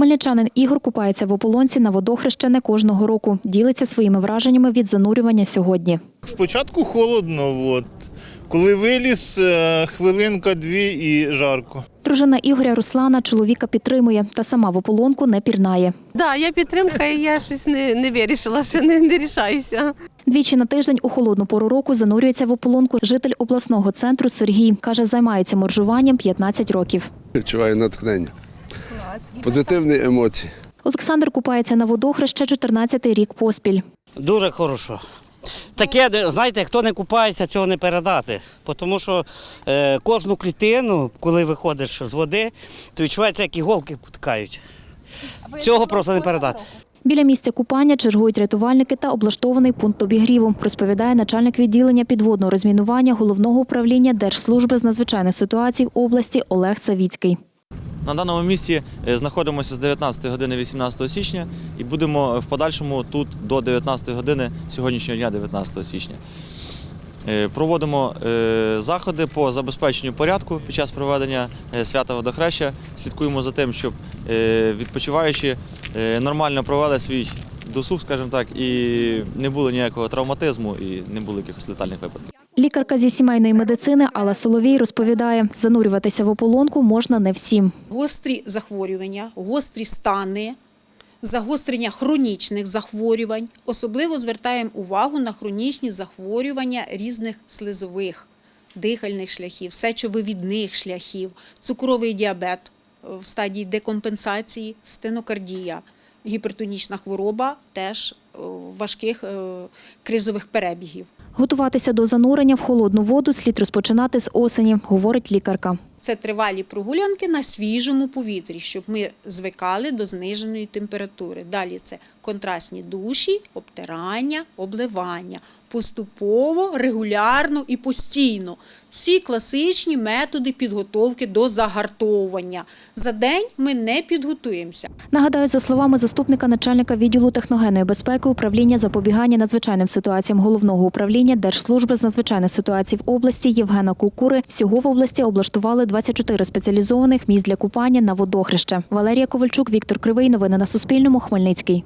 Хмельничанин Ігор купається в ополонці на водохреще не кожного року. Ділиться своїми враженнями від занурювання сьогодні. Спочатку холодно, от. коли виліз, е, хвилинка-дві і жарко. Дружина Ігоря Руслана чоловіка підтримує та сама в ополонку не пірнає. Да, я підтримка, і я щось не, не вирішила, ще не, не рішаюся. Двічі на тиждень у холодну пору року занурюється в ополонку житель обласного центру Сергій. Каже, займається моржуванням 15 років. Відчуваю натхнення. Позитивні емоції. Олександр купається на водохреще 14-й рік поспіль. Дуже хорошо. Таке, знаєте, хто не купається, цього не передати. Тому що е, кожну клітину, коли виходиш з води, то відчувається, як іголки потикають. Цього просто не передати. Біля місця купання чергують рятувальники та облаштований пункт обігріву, розповідає начальник відділення підводного розмінування головного управління Держслужби з надзвичайних ситуацій в області Олег Савіцький. На даному місці е, знаходимося з 19 години 18 січня і будемо в подальшому тут до 19 години сьогоднішнього дня, 19 січня. Е, Проводимо е, заходи по забезпеченню порядку під час проведення свята водохреща. Слідкуємо за тим, щоб відпочиваючі нормально провели свій досуг, скажімо так, і не було ніякого травматизму і не було якихось летальних випадків. Лікарка зі сімейної медицини Алла Соловій розповідає, занурюватися в ополонку можна не всім. гострі захворювання, гострі стани, загострення хронічних захворювань. Особливо звертаємо увагу на хронічні захворювання різних слизових, дихальних шляхів, сечовивідних шляхів, цукровий діабет в стадії декомпенсації, стенокардія, гіпертонічна хвороба теж е, важких е, кризових перебігів. Готуватися до занурення в холодну воду слід розпочинати з осені, говорить лікарка. Це тривалі прогулянки на свіжому повітрі, щоб ми звикали до зниженої температури. Далі це контрастні душі, обтирання, обливання. Поступово, регулярно і постійно. Всі класичні методи підготовки до загартовування. За день ми не підготуємося. Нагадаю, за словами заступника начальника відділу техногенної безпеки управління запобігання надзвичайним ситуаціям головного управління Держслужби з надзвичайних ситуацій в області Євгена Кукури, всього в області облаштували 24 спеціалізованих місць для купання на водохреще. Валерія Ковальчук, Віктор Кривий. Новини на Суспільному. Хмельницький.